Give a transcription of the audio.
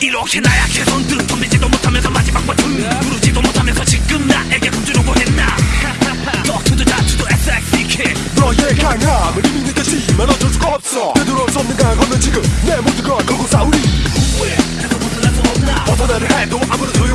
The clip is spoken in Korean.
이렇게 나약해 손등 덤비지도 못하면서 마지막 버튼 누르지도 못하면서 지금 나에게 굶주려고 했나? 덕투도 다투도 SXDK 너의 강함을 이미 느꼈지만 어쩔 수가 없어. 되돌아올 수 없는 강함은 지금 내 모든 걸 걸고 싸우리. 해서 벗어날 수 없나? 벗어나려 해도 아무런 소용